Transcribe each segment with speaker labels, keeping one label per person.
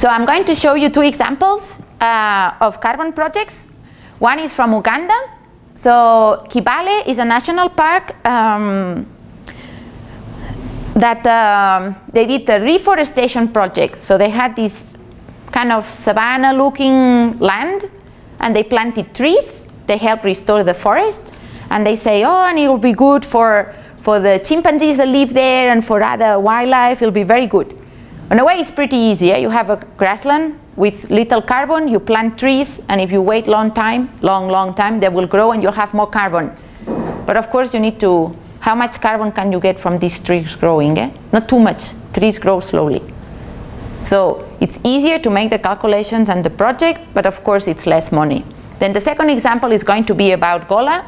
Speaker 1: So I'm going to show you two examples uh, of carbon projects. One is from Uganda. So Kibale is a national park um, that um, they did a reforestation project. So they had this kind of savanna looking land and they planted trees. They help restore the forest and they say, oh, and it will be good for, for the chimpanzees that live there and for other wildlife, it will be very good. In a way, it's pretty easy. Eh? You have a grassland with little carbon, you plant trees, and if you wait long time, long, long time, they will grow and you'll have more carbon. But of course, you need to, how much carbon can you get from these trees growing? Eh? Not too much. Trees grow slowly. So it's easier to make the calculations and the project, but of course it's less money. Then the second example is going to be about Gola.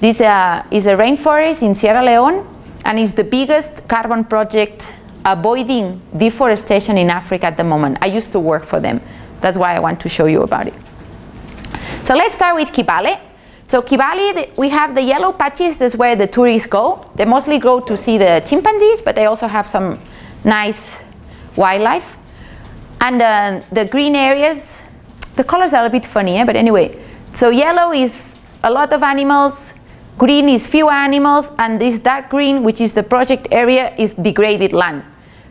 Speaker 1: This uh, is a rainforest in Sierra Leone, and it's the biggest carbon project avoiding deforestation in Africa at the moment. I used to work for them. That's why I want to show you about it. So let's start with Kibale. So Kibale, we have the yellow patches, that's where the tourists go. They mostly go to see the chimpanzees, but they also have some nice wildlife. And uh, the green areas, the colors are a bit funny, eh? but anyway. So yellow is a lot of animals, green is few animals, and this dark green, which is the project area, is degraded land.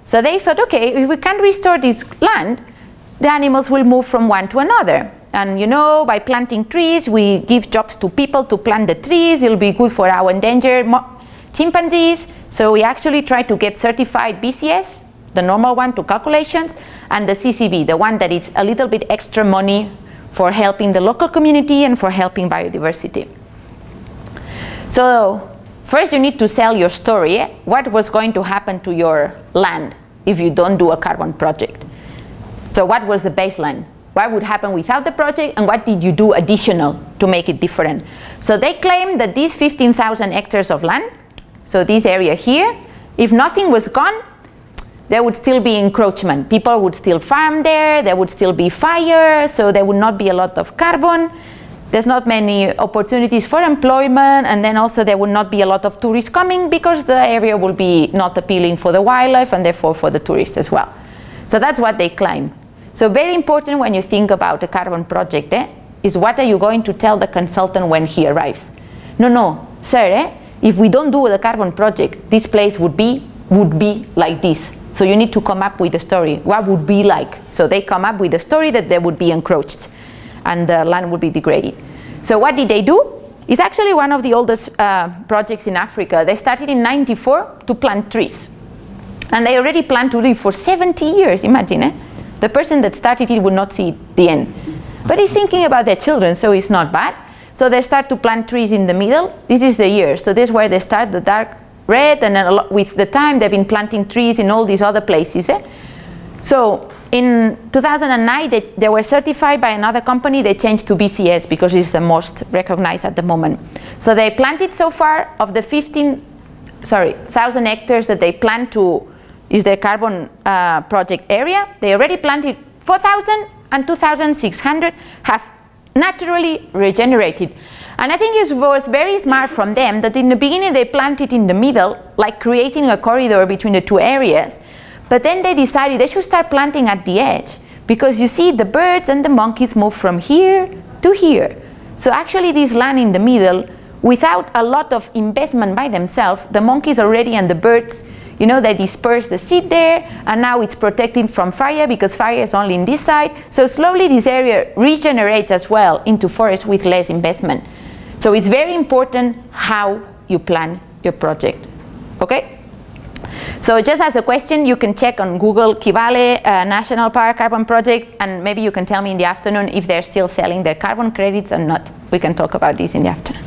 Speaker 1: So they thought, okay, if we can restore this land, the animals will move from one to another. And you know, by planting trees, we give jobs to people to plant the trees. It'll be good for our endangered chimpanzees. So we actually try to get certified VCS, the normal one to calculations, and the CCB, the one that is a little bit extra money for helping the local community and for helping biodiversity. So First, you need to sell your story. What was going to happen to your land if you don't do a carbon project? So what was the baseline? What would happen without the project and what did you do additional to make it different? So they claim that these 15,000 hectares of land, so this area here, if nothing was gone, there would still be encroachment. People would still farm there, there would still be fire, so there would not be a lot of carbon there's not many opportunities for employment and then also there will not be a lot of tourists coming because the area will be not appealing for the wildlife and therefore for the tourists as well. So that's what they claim. So very important when you think about a carbon project eh, is what are you going to tell the consultant when he arrives. No, no, sir, eh, if we don't do the carbon project, this place would be, would be like this. So you need to come up with a story. What would be like? So they come up with a story that they would be encroached and the land would be degraded. So what did they do? It's actually one of the oldest uh, projects in Africa. They started in 94 to plant trees. And they already planned to live for 70 years, imagine eh? The person that started it would not see the end. But he's thinking about their children, so it's not bad. So they start to plant trees in the middle. This is the year. So this is where they start, the dark red, and then with the time they've been planting trees in all these other places. Eh? So in 2009, they, they, were certified by another company. They changed to VCS because it's the most recognized at the moment. So they planted so far of the 15, sorry, 1,000 hectares that they plan to, is their carbon uh, project area. They already planted 4,000 and 2,600 have naturally regenerated. And I think it was very smart from them that in the beginning they planted in the middle, like creating a corridor between the two areas. But then they decided they should start planting at the edge because you see the birds and the monkeys move from here to here. So actually this land in the middle, without a lot of investment by themselves, the monkeys already and the birds, you know, they disperse the seed there and now it's protected from fire because fire is only in this side. So slowly this area regenerates as well into forest with less investment. So it's very important how you plan your project, okay? So just as a question, you can check on Google Kibale uh, National Power Carbon Project and maybe you can tell me in the afternoon if they're still selling their carbon credits or not. We can talk about this in the afternoon.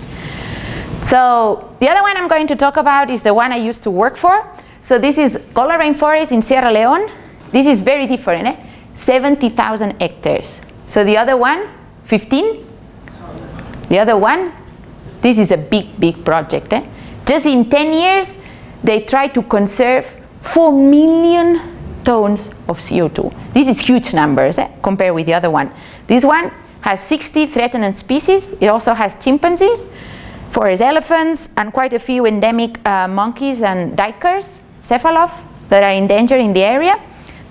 Speaker 1: So the other one I'm going to talk about is the one I used to work for. So this is Gola Rainforest in Sierra Leone. This is very different, eh? 70,000 hectares. So the other one, 15. The other one, this is a big, big project. Eh? Just in 10 years, they try to conserve 4 million tons of CO2. This is huge numbers eh, compared with the other one. This one has 60 threatened species. It also has chimpanzees, forest elephants, and quite a few endemic uh, monkeys and duikers, cephaloph, that are endangered in the area.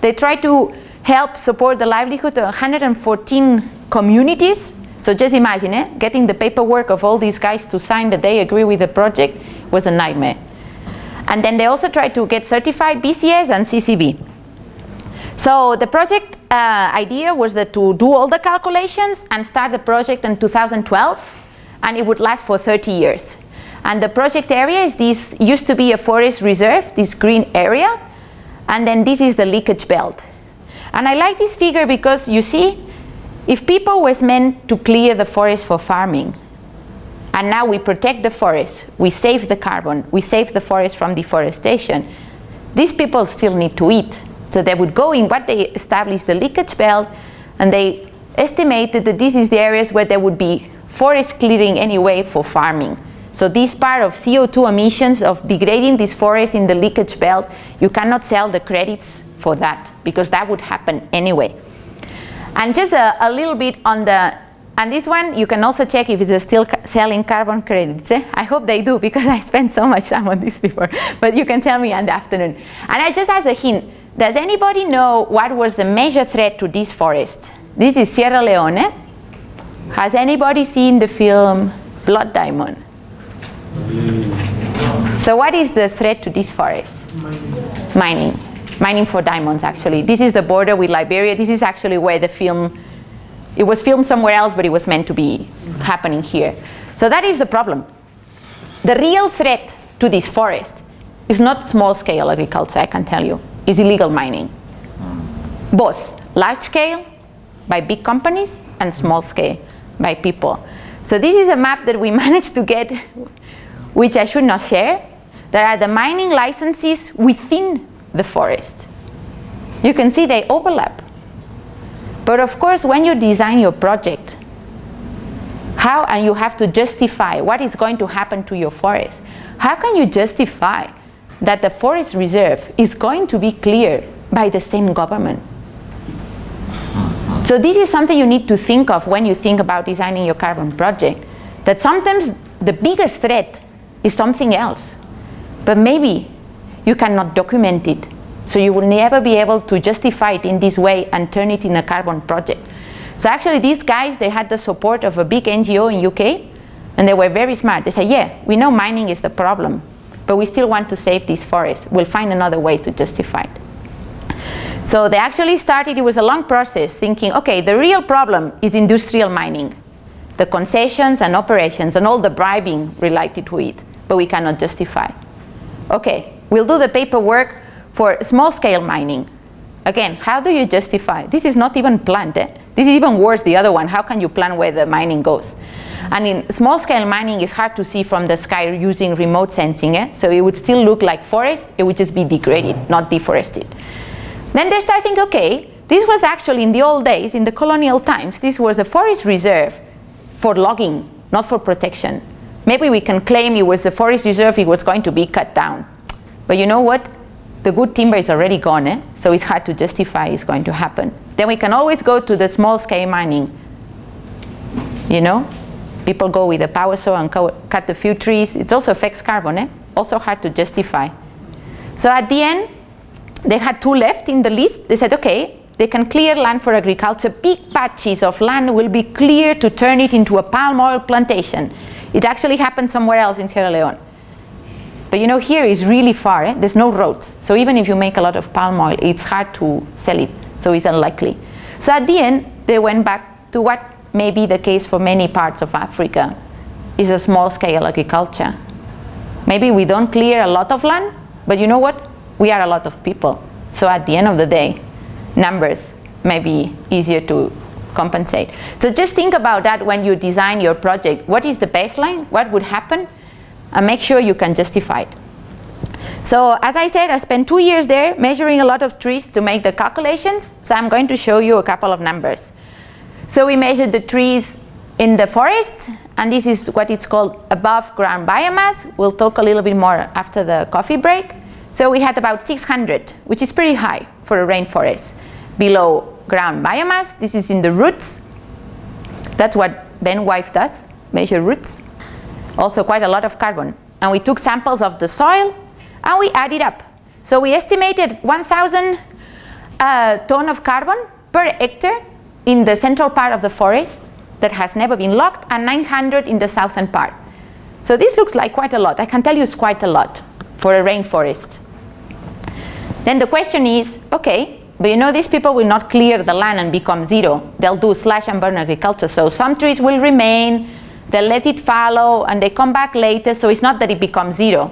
Speaker 1: They try to help support the livelihood of 114 communities. So just imagine, eh, getting the paperwork of all these guys to sign that they agree with the project was a nightmare. And then they also tried to get certified VCS and CCB. So the project uh, idea was that to do all the calculations and start the project in 2012 and it would last for 30 years. And the project area is this, used to be a forest reserve, this green area, and then this is the leakage belt. And I like this figure because you see, if people was meant to clear the forest for farming, and now we protect the forest, we save the carbon, we save the forest from deforestation, these people still need to eat. So they would go in what they established the leakage belt, and they estimated that this is the areas where there would be forest clearing anyway for farming. So this part of CO2 emissions of degrading this forest in the leakage belt, you cannot sell the credits for that because that would happen anyway. And just a, a little bit on the, and this one you can also check if it's still selling carbon credits. Eh? I hope they do because I spent so much time on this before, but you can tell me in the afternoon. And I just as a hint, does anybody know what was the major threat to this forest? This is Sierra Leone. Has anybody seen the film Blood Diamond? So what is the threat to this forest? Mining. Mining. Mining for diamonds, actually. This is the border with Liberia. This is actually where the film, it was filmed somewhere else, but it was meant to be happening here. So that is the problem. The real threat to this forest is not small-scale agriculture, I can tell you. It's illegal mining. Both large-scale, by big companies, and small-scale, by people. So this is a map that we managed to get, which I should not share. There are the mining licenses within the forest. You can see they overlap. But of course, when you design your project, how, and you have to justify what is going to happen to your forest, how can you justify that the forest reserve is going to be cleared by the same government? So this is something you need to think of when you think about designing your carbon project, that sometimes the biggest threat is something else, but maybe you cannot document it. So you will never be able to justify it in this way and turn it in a carbon project. So actually these guys, they had the support of a big NGO in UK and they were very smart. They said, yeah, we know mining is the problem, but we still want to save these forests. We'll find another way to justify it. So they actually started, it was a long process, thinking, okay, the real problem is industrial mining, the concessions and operations and all the bribing related to it, but we cannot justify. Okay, we'll do the paperwork for small-scale mining. Again, how do you justify? This is not even planned. Eh? This is even worse, the other one. How can you plan where the mining goes? And in small-scale mining, it's hard to see from the sky using remote sensing. Eh? So it would still look like forest. It would just be degraded, not deforested. Then they start thinking, okay, this was actually in the old days, in the colonial times, this was a forest reserve for logging, not for protection. Maybe we can claim it was a forest reserve, it was going to be cut down. But you know what? The good timber is already gone, eh? so it's hard to justify it's going to happen. Then we can always go to the small scale mining. You know, people go with a power saw and cut a few trees. It also affects carbon, eh? also hard to justify. So at the end, they had two left in the list. They said, okay, they can clear land for agriculture. Big patches of land will be cleared to turn it into a palm oil plantation. It actually happened somewhere else in Sierra Leone. But you know, here is really far. Eh? There's no roads. So even if you make a lot of palm oil, it's hard to sell it. So it's unlikely. So at the end, they went back to what may be the case for many parts of Africa, is a small-scale agriculture. Maybe we don't clear a lot of land, but you know what? we are a lot of people. So at the end of the day, numbers may be easier to compensate. So just think about that when you design your project. What is the baseline? What would happen? And make sure you can justify it. So as I said, I spent two years there measuring a lot of trees to make the calculations. So I'm going to show you a couple of numbers. So we measured the trees in the forest, and this is what it's called above ground biomass. We'll talk a little bit more after the coffee break. So we had about 600, which is pretty high for a rainforest. Below ground biomass, this is in the roots. That's what Ben Wife does, measure roots. Also quite a lot of carbon. And we took samples of the soil and we added up. So we estimated 1,000 uh, ton of carbon per hectare in the central part of the forest that has never been logged and 900 in the southern part. So this looks like quite a lot. I can tell you it's quite a lot for a rainforest. Then the question is, okay, but you know these people will not clear the land and become zero. They'll do slash and burn agriculture. So some trees will remain, they'll let it fallow and they come back later. So it's not that it becomes zero.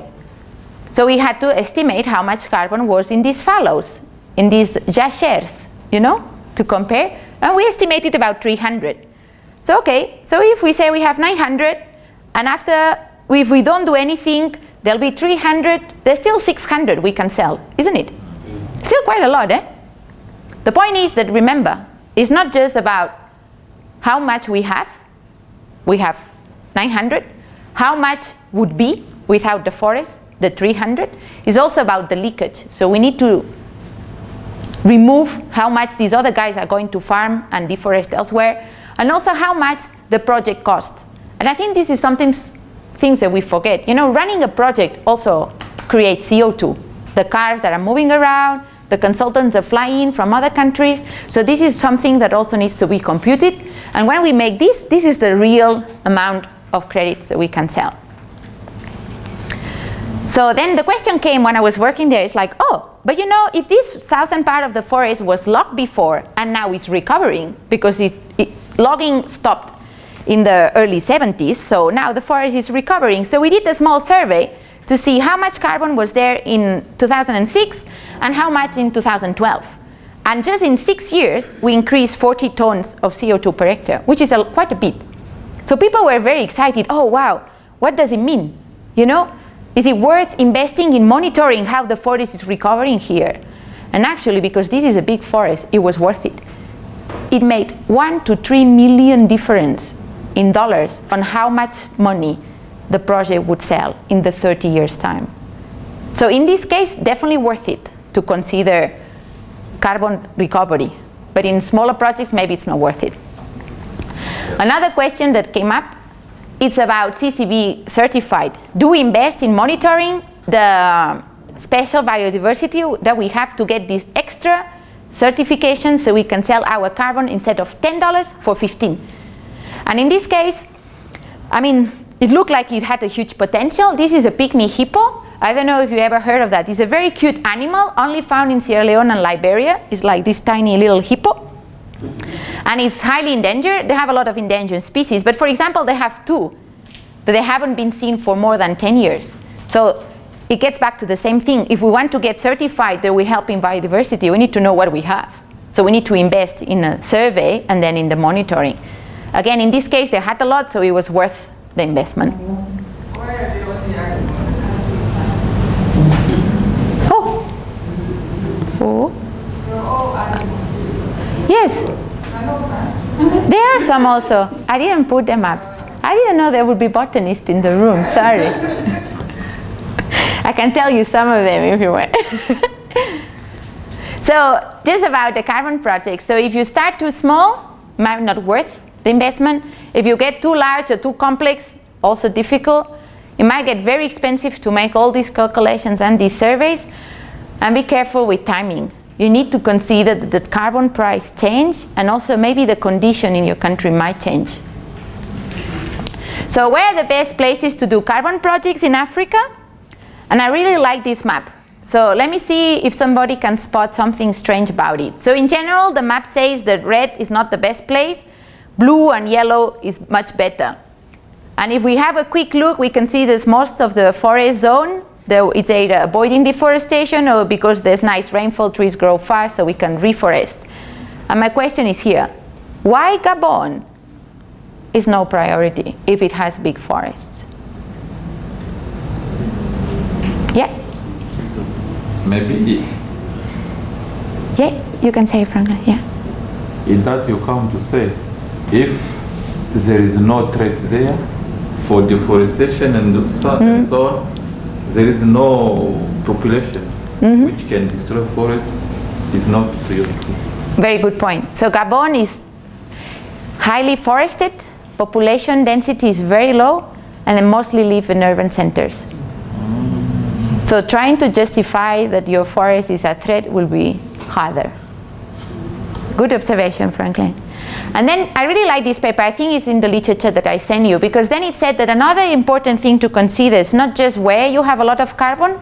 Speaker 1: So we had to estimate how much carbon was in these fallows, in these jachères, you know, to compare. And we estimated about 300. So okay, so if we say we have 900, and after, if we don't do anything, there'll be 300, there's still 600 we can sell, isn't it? Still quite a lot, eh? The point is that remember, it's not just about how much we have, we have 900, how much would be without the forest, the 300, is also about the leakage. So we need to remove how much these other guys are going to farm and deforest elsewhere, and also how much the project cost. And I think this is something things that we forget. You know, running a project also creates CO2. The cars that are moving around, the consultants that fly in from other countries. So this is something that also needs to be computed. And when we make this, this is the real amount of credits that we can sell. So then the question came when I was working there, it's like, oh, but you know, if this southern part of the forest was logged before and now it's recovering because it, it, logging stopped in the early 70s, so now the forest is recovering. So we did a small survey to see how much carbon was there in 2006 and how much in 2012. And just in six years, we increased 40 tons of CO2 per hectare, which is a, quite a bit. So people were very excited. Oh, wow, what does it mean? You know, is it worth investing in monitoring how the forest is recovering here? And actually, because this is a big forest, it was worth it. It made one to three million difference in dollars on how much money the project would sell in the 30 years time. So in this case, definitely worth it to consider carbon recovery. But in smaller projects, maybe it's not worth it. Another question that came up, it's about CCB certified. Do we invest in monitoring the um, special biodiversity that we have to get this extra certification so we can sell our carbon instead of $10 for 15 and in this case, I mean, it looked like it had a huge potential. This is a pygmy hippo. I don't know if you ever heard of that. It's a very cute animal, only found in Sierra Leone and Liberia. It's like this tiny little hippo. And it's highly endangered. They have a lot of endangered species. But for example, they have two that they haven't been seen for more than 10 years. So it gets back to the same thing. If we want to get certified that we help in biodiversity, we need to know what we have. So we need to invest in a survey and then in the monitoring. Again, in this case, they had a lot, so it was worth the investment. Oh. Oh. Yes. There are some also. I didn't put them up. I didn't know there would be botanists in the room. Sorry. I can tell you some of them if you want. so just about the carbon project. So if you start too small, might not worth the investment. If you get too large or too complex, also difficult. It might get very expensive to make all these calculations and these surveys. And be careful with timing. You need to consider that the carbon price change and also maybe the condition in your country might change. So where are the best places to do carbon projects in Africa? And I really like this map. So let me see if somebody can spot something strange about it. So in general, the map says that red is not the best place Blue and yellow is much better. And if we have a quick look, we can see that most of the forest zone, it's either avoiding deforestation or because there's nice rainfall, trees grow fast, so we can reforest. And my question is here, why Gabon is no priority if it has big forests? Yeah?
Speaker 2: Maybe.
Speaker 1: Yeah, you can say Franklin, yeah.
Speaker 2: In that you come to say, if there is no threat there for deforestation and so, mm. and so on, there is no population mm -hmm. which can destroy forests is not priority.
Speaker 1: Very good point. So Gabon is highly forested, population density is very low, and they mostly live in urban centers. So trying to justify that your forest is a threat will be harder. Good observation, Franklin. And then I really like this paper. I think it's in the literature that I sent you because then it said that another important thing to consider is not just where you have a lot of carbon,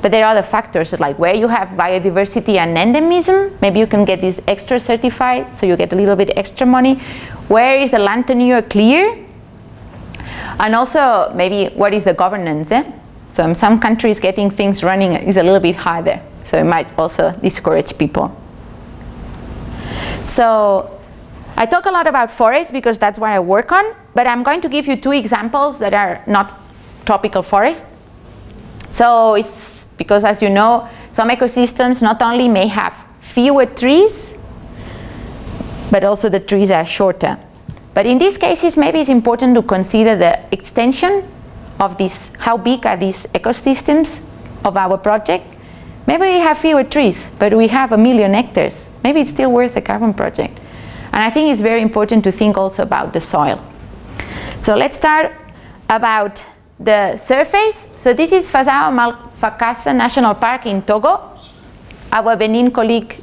Speaker 1: but there are other factors like where you have biodiversity and endemism. Maybe you can get this extra certified, so you get a little bit extra money. Where is the land tenure clear? And also maybe what is the governance? Eh? So in some countries getting things running is a little bit harder. So it might also discourage people. So I talk a lot about forests because that's what I work on, but I'm going to give you two examples that are not tropical forest. So it's because as you know, some ecosystems not only may have fewer trees, but also the trees are shorter. But in these cases, maybe it's important to consider the extension of this, how big are these ecosystems of our project. Maybe we have fewer trees, but we have a million hectares maybe it's still worth a carbon project. And I think it's very important to think also about the soil. So let's start about the surface. So this is Fazao Malfakassa National Park in Togo. Our Benin colleague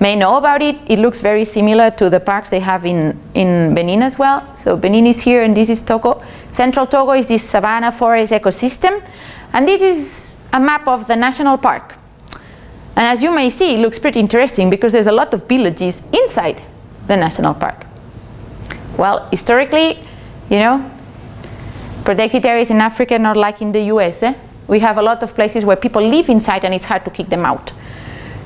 Speaker 1: may know about it. It looks very similar to the parks they have in, in Benin as well. So Benin is here and this is Togo. Central Togo is this savanna forest ecosystem. And this is a map of the national park. And as you may see, it looks pretty interesting because there's a lot of villages inside the national park. Well, historically, you know, protected areas in Africa are not like in the US. Eh? We have a lot of places where people live inside and it's hard to kick them out.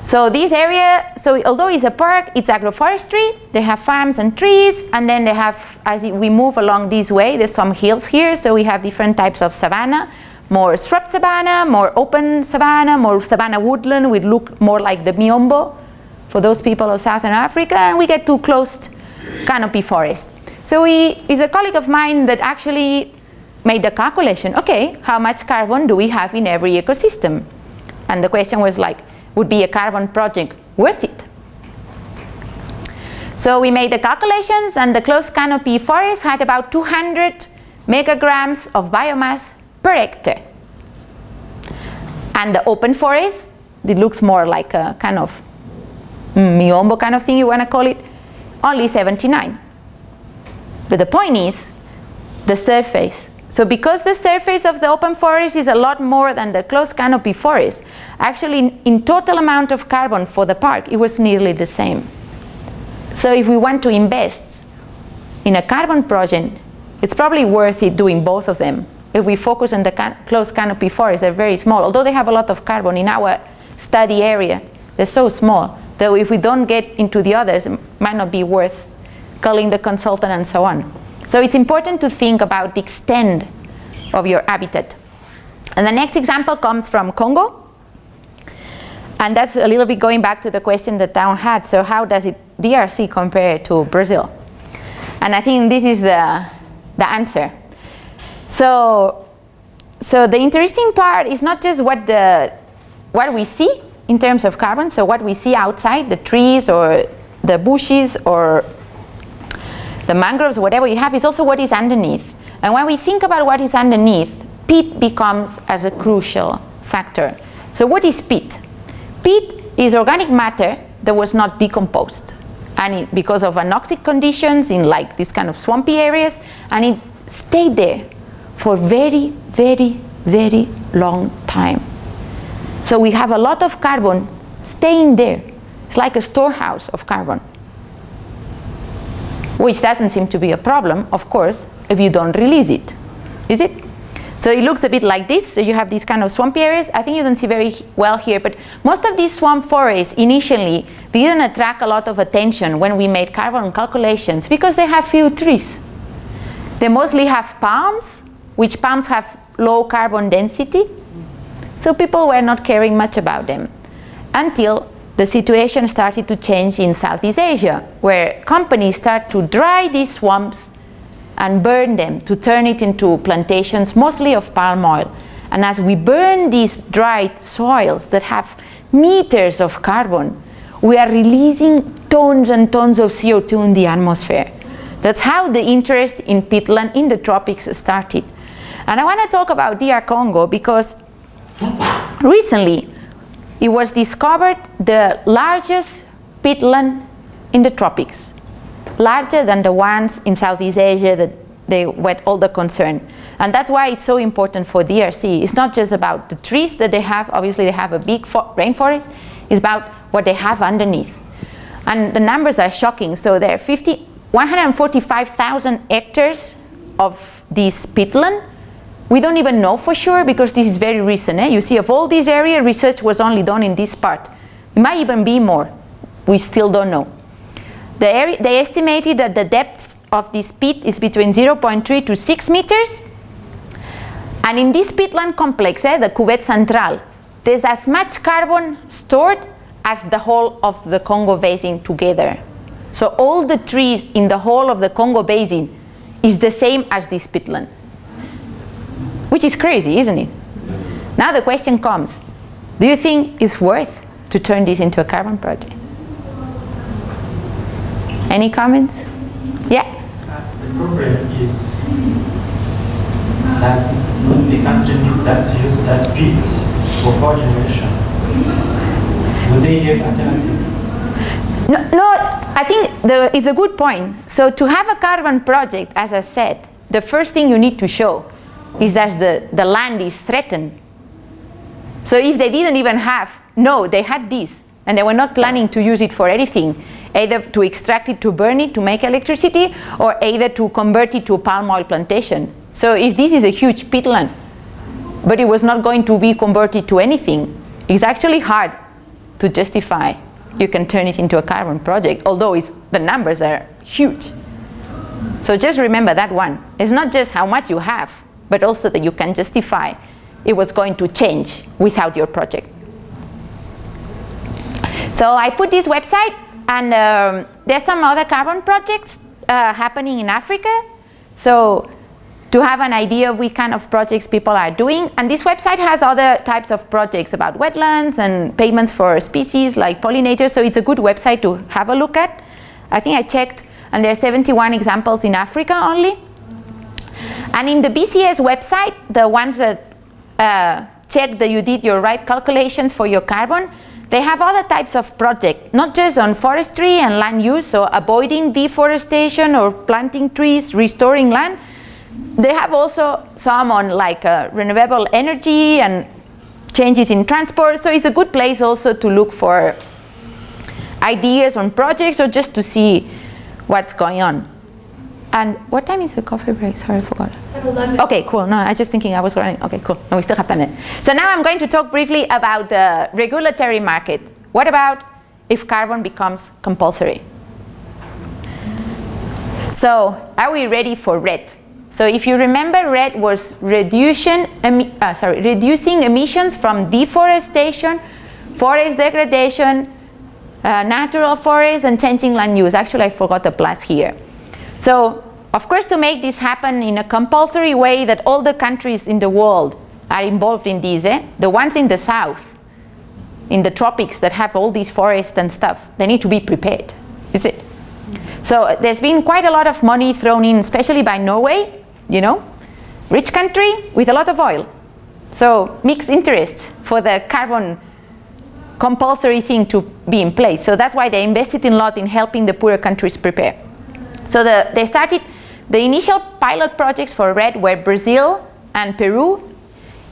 Speaker 1: So this area, so although it's a park, it's agroforestry. They have farms and trees, and then they have, as we move along this way, there's some hills here, so we have different types of savanna more shrub savanna, more open savanna, more savanna woodland would look more like the Miombo for those people of Southern Africa, and we get to closed canopy forest. So we, is a colleague of mine that actually made the calculation, okay, how much carbon do we have in every ecosystem? And the question was like, would be a carbon project worth it? So we made the calculations and the closed canopy forest had about 200 megagrams of biomass per hectare. And the open forest, it looks more like a kind of mm, miombo kind of thing you want to call it, only 79. But the point is the surface. So because the surface of the open forest is a lot more than the closed canopy forest, actually in, in total amount of carbon for the park, it was nearly the same. So if we want to invest in a carbon project, it's probably worth it doing both of them if we focus on the can closed canopy forests, they're very small. Although they have a lot of carbon in our study area, they're so small that if we don't get into the others, it might not be worth calling the consultant and so on. So it's important to think about the extent of your habitat. And the next example comes from Congo. And that's a little bit going back to the question that Town had. So how does it DRC compare to Brazil? And I think this is the, the answer. So, so the interesting part is not just what, the, what we see in terms of carbon, so what we see outside, the trees or the bushes or the mangroves, whatever you have, is also what is underneath. And when we think about what is underneath, peat becomes as a crucial factor. So what is peat? Peat is organic matter that was not decomposed. And it, because of anoxic conditions in like these kind of swampy areas, and it stayed there for very, very, very long time. So we have a lot of carbon staying there. It's like a storehouse of carbon. Which doesn't seem to be a problem, of course, if you don't release it. Is it? So it looks a bit like this. So you have these kind of swampy areas. I think you don't see very well here, but most of these swamp forests initially didn't attract a lot of attention when we made carbon calculations because they have few trees. They mostly have palms which palms have low carbon density. So people were not caring much about them until the situation started to change in Southeast Asia, where companies start to dry these swamps and burn them to turn it into plantations, mostly of palm oil. And as we burn these dried soils that have meters of carbon, we are releasing tons and tons of CO2 in the atmosphere. That's how the interest in peatland in the tropics started. And I want to talk about DR Congo because recently it was discovered the largest peatland in the tropics, larger than the ones in Southeast Asia that they were all the concern. And that's why it's so important for DRC. It's not just about the trees that they have, obviously they have a big rainforest, it's about what they have underneath. And the numbers are shocking. So there are 145,000 hectares of this peatland. We don't even know for sure because this is very recent. Eh? You see, of all this area, research was only done in this part. It might even be more. We still don't know. The area, they estimated that the depth of this peat is between 0.3 to 6 meters. And in this peatland complex, eh, the Cuvette Central, there's as much carbon stored as the whole of the Congo Basin together. So all the trees in the whole of the Congo Basin is the same as this peatland. Which is crazy, isn't it? Now the question comes, do you think it's worth to turn this into a carbon project? Any comments? Yeah?
Speaker 3: Uh, the problem is does the country need that to use that peat for power generation? Do they have alternative?
Speaker 1: No, no I think the, it's a good point. So to have a carbon project, as I said, the first thing you need to show is that the, the land is threatened. So if they didn't even have, no, they had this, and they were not planning to use it for anything, either to extract it to burn it to make electricity, or either to convert it to a palm oil plantation. So if this is a huge peatland, but it was not going to be converted to anything, it's actually hard to justify you can turn it into a carbon project, although the numbers are huge. So just remember that one. It's not just how much you have, but also that you can justify it was going to change without your project. So I put this website, and um, there's some other carbon projects uh, happening in Africa. So to have an idea of what kind of projects people are doing. And this website has other types of projects about wetlands and payments for species like pollinators, so it's a good website to have a look at. I think I checked, and there are 71 examples in Africa only. And in the VCS website, the ones that uh, check that you did your right calculations for your carbon, they have other types of projects, not just on forestry and land use, so avoiding deforestation or planting trees, restoring land, they have also some on like uh, renewable energy and changes in transport. So it's a good place also to look for ideas on projects or just to see what's going on. And what time is the coffee break? Sorry, I forgot. Okay, cool. No, I was just thinking I was running. Okay, cool. No, we still have time then. So now I'm going to talk briefly about the regulatory market. What about if carbon becomes compulsory? So are we ready for REDD? So if you remember, REDD was reduction, uh, sorry, reducing emissions from deforestation, forest degradation, uh, natural forests, and changing land use. Actually, I forgot the plus here. So, of course, to make this happen in a compulsory way that all the countries in the world are involved in these, eh? the ones in the south, in the tropics that have all these forests and stuff, they need to be prepared, is it? So there's been quite a lot of money thrown in, especially by Norway, you know, rich country with a lot of oil. So mixed interests for the carbon compulsory thing to be in place. So that's why they invested a lot in helping the poorer countries prepare. So the, they started, the initial pilot projects for REDD were Brazil and Peru,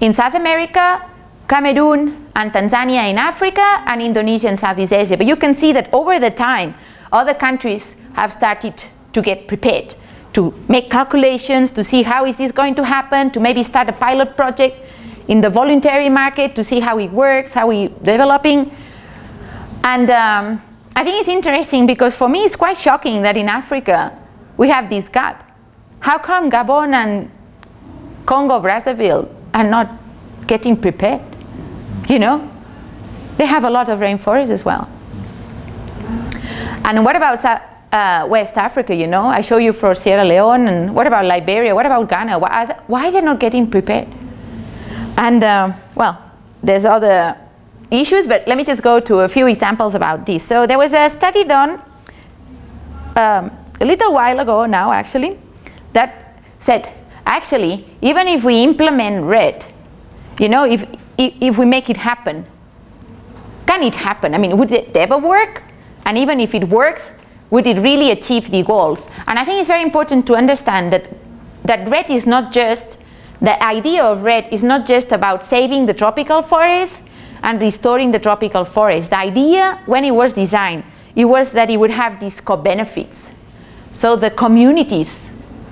Speaker 1: in South America, Cameroon and Tanzania in Africa, and Indonesia and Southeast Asia. But you can see that over the time, other countries have started to get prepared to make calculations, to see how is this going to happen, to maybe start a pilot project in the voluntary market to see how it works, how we developing. And um, I think it's interesting because for me it's quite shocking that in Africa we have this gap. How come Gabon and Congo Brazzaville are not getting prepared? You know, they have a lot of rainforest as well. And what about uh, West Africa, you know. I show you for Sierra Leone, and what about Liberia? What about Ghana? Why, are why they're not getting prepared? And uh, well, there's other issues, but let me just go to a few examples about this. So there was a study done um, a little while ago now, actually, that said, actually, even if we implement REDD, you know, if, if, if we make it happen, can it happen? I mean, would it ever work? And even if it works, would it really achieve the goals? And I think it's very important to understand that, that REDD is not just, the idea of REDD is not just about saving the tropical forest and restoring the tropical forest. The idea when it was designed, it was that it would have these co-benefits. So the communities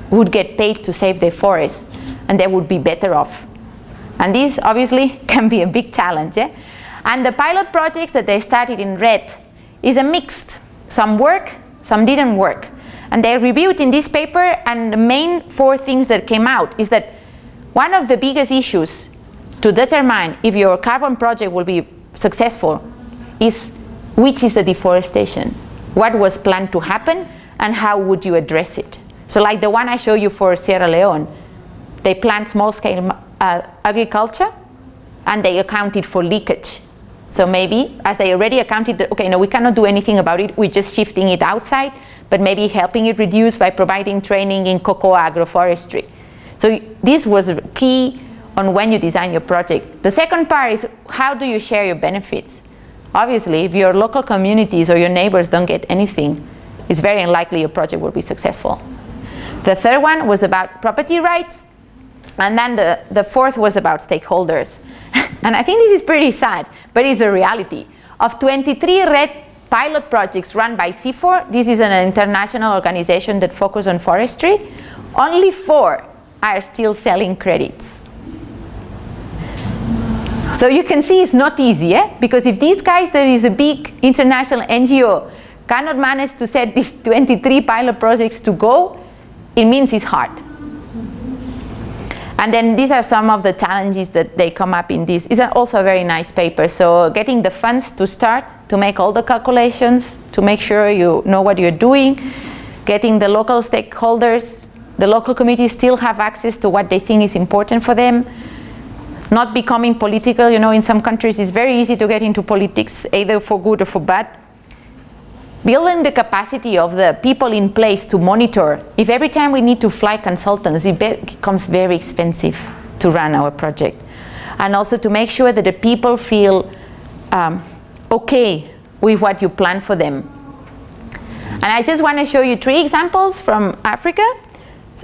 Speaker 1: would get paid to save their forest and they would be better off. And this obviously can be a big challenge. Eh? And the pilot projects that they started in REDD is a mixed. Some work, some didn't work. And they reviewed in this paper and the main four things that came out is that one of the biggest issues to determine if your carbon project will be successful is which is the deforestation, what was planned to happen and how would you address it. So like the one I show you for Sierra Leone, they planned small scale uh, agriculture and they accounted for leakage. So maybe as they already accounted that, okay, no, we cannot do anything about it, we're just shifting it outside, but maybe helping it reduce by providing training in cocoa agroforestry. So this was a key on when you design your project. The second part is how do you share your benefits? Obviously, if your local communities or your neighbors don't get anything, it's very unlikely your project will be successful. The third one was about property rights. And then the, the fourth was about stakeholders. and I think this is pretty sad, but it's a reality. Of 23 REDD pilot projects run by CIFOR, this is an international organization that focuses on forestry, only four are still selling credits. So you can see it's not easy, eh? because if these guys, there is a big international NGO, cannot manage to set these 23 pilot projects to go, it means it's hard. And then these are some of the challenges that they come up in this. It's also a very nice paper. So getting the funds to start, to make all the calculations, to make sure you know what you're doing, getting the local stakeholders, the local communities still have access to what they think is important for them, not becoming political. You know, in some countries it's very easy to get into politics, either for good or for bad building the capacity of the people in place to monitor. If every time we need to fly consultants, it becomes very expensive to run our project. And also to make sure that the people feel um, okay with what you plan for them. And I just want to show you three examples from Africa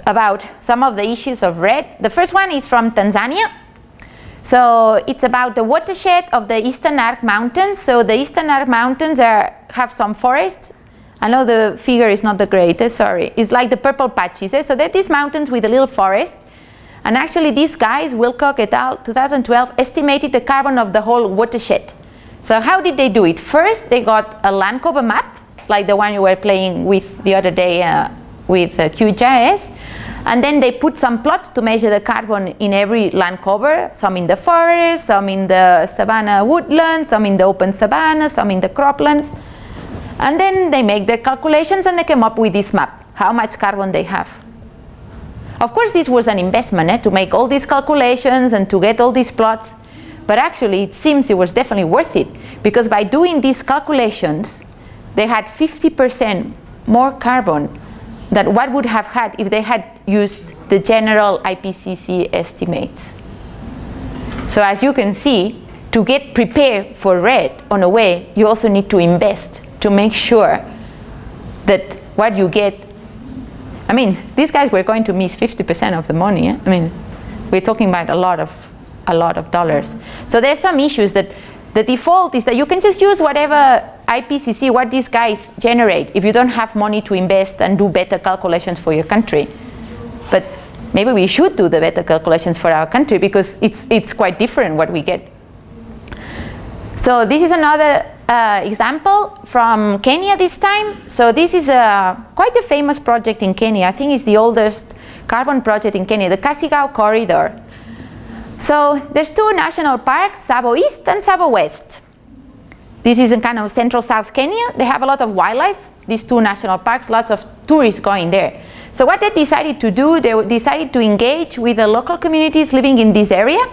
Speaker 1: about some of the issues of REDD. The first one is from Tanzania. So it's about the watershed of the Eastern Arc Mountains. So the Eastern Arc Mountains are, have some forests. I know the figure is not the greatest, sorry. It's like the purple patches. Eh? So they're these mountains with a little forest. And actually these guys, Willcock et al., 2012, estimated the carbon of the whole watershed. So how did they do it? First, they got a land cover map, like the one you were playing with the other day uh, with uh, QGIS. And then they put some plots to measure the carbon in every land cover, some in the forest, some in the savanna woodland, some in the open savanna, some in the croplands. And then they make their calculations and they came up with this map, how much carbon they have. Of course, this was an investment eh, to make all these calculations and to get all these plots. But actually, it seems it was definitely worth it because by doing these calculations, they had 50% more carbon than what would have had if they had used the general IPCC estimates. So as you can see, to get prepared for REDD on a way, you also need to invest to make sure that what you get, I mean, these guys were going to miss 50% of the money. Eh? I mean, we're talking about a lot of, a lot of dollars. So there's some issues that the default is that you can just use whatever IPCC, what these guys generate, if you don't have money to invest and do better calculations for your country. But maybe we should do the better calculations for our country because it's, it's quite different what we get. So this is another uh, example from Kenya this time. So this is a, quite a famous project in Kenya. I think it's the oldest carbon project in Kenya, the Kasigau Corridor. So there's two national parks, Tsavo East and Tsavo West. This is in kind of central South Kenya. They have a lot of wildlife, these two national parks, lots of tourists going there. So what they decided to do, they decided to engage with the local communities living in this area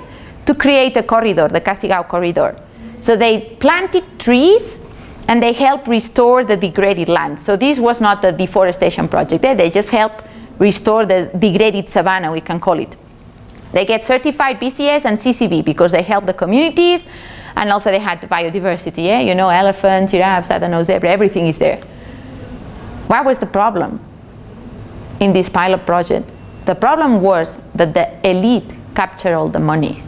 Speaker 1: to create a corridor, the Kasigau corridor. So they planted trees and they helped restore the degraded land. So this was not a deforestation project, there, they just helped restore the degraded savanna, we can call it. They get certified VCS and CCB because they help the communities and also they had the biodiversity, yeah? you know, elephants, giraffes, I don't know, zebra, everything is there. What was the problem in this pilot project? The problem was that the elite captured all the money.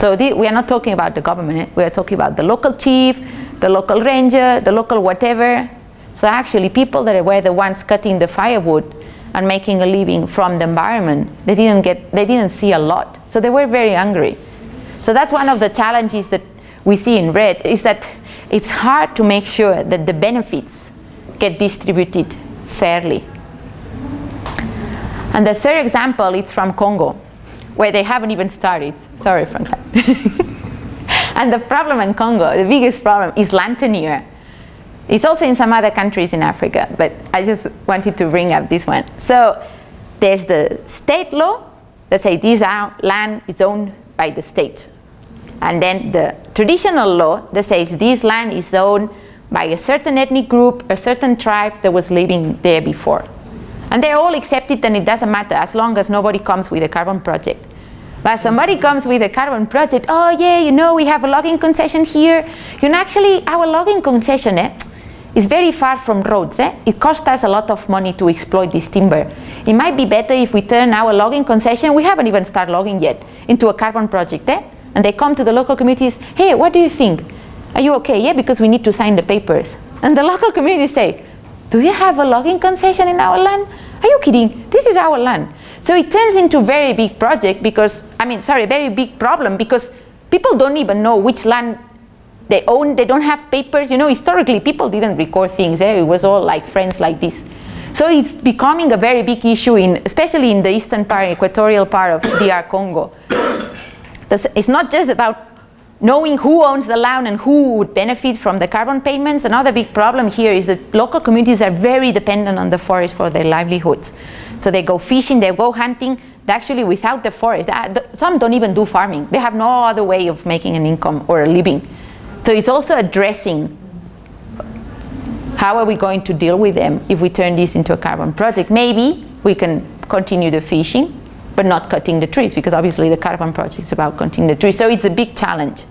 Speaker 1: So the, we are not talking about the government, eh? we are talking about the local chief, the local ranger, the local whatever. So actually people that were the ones cutting the firewood and making a living from the environment, they didn't get, they didn't see a lot. So they were very angry. So that's one of the challenges that we see in REDD is that it's hard to make sure that the benefits get distributed fairly. And the third example, it's from Congo, where they haven't even started. Sorry, Franklin. and the problem in Congo, the biggest problem is land tenure. It's also in some other countries in Africa, but I just wanted to bring up this one. So there's the state law that say this land is owned by the state. And then the traditional law that says this land is owned by a certain ethnic group, a certain tribe that was living there before. And they're all accepted and it doesn't matter as long as nobody comes with a carbon project. But somebody comes with a carbon project, oh yeah, you know, we have a logging concession here. You know, actually, our logging concession eh, is very far from roads. Eh? It costs us a lot of money to exploit this timber. It might be better if we turn our logging concession, we haven't even started logging yet, into a carbon project. Eh? And they come to the local communities, hey, what do you think? Are you okay? Yeah, because we need to sign the papers. And the local communities say, do you have a logging concession in our land? Are you kidding? This is our land. So it turns into very big project because, I mean, sorry, very big problem because people don't even know which land they own, they don't have papers. You know, historically, people didn't record things. Eh? It was all like friends like this. So it's becoming a very big issue, in, especially in the eastern part, equatorial part of DR Congo. It's not just about knowing who owns the land and who would benefit from the carbon payments. Another big problem here is that local communities are very dependent on the forest for their livelihoods. So they go fishing, they go hunting, actually without the forest, some don't even do farming. They have no other way of making an income or a living. So it's also addressing how are we going to deal with them if we turn this into a carbon project. Maybe we can continue the fishing, but not cutting the trees because obviously the carbon project is about cutting the trees. So it's a big challenge.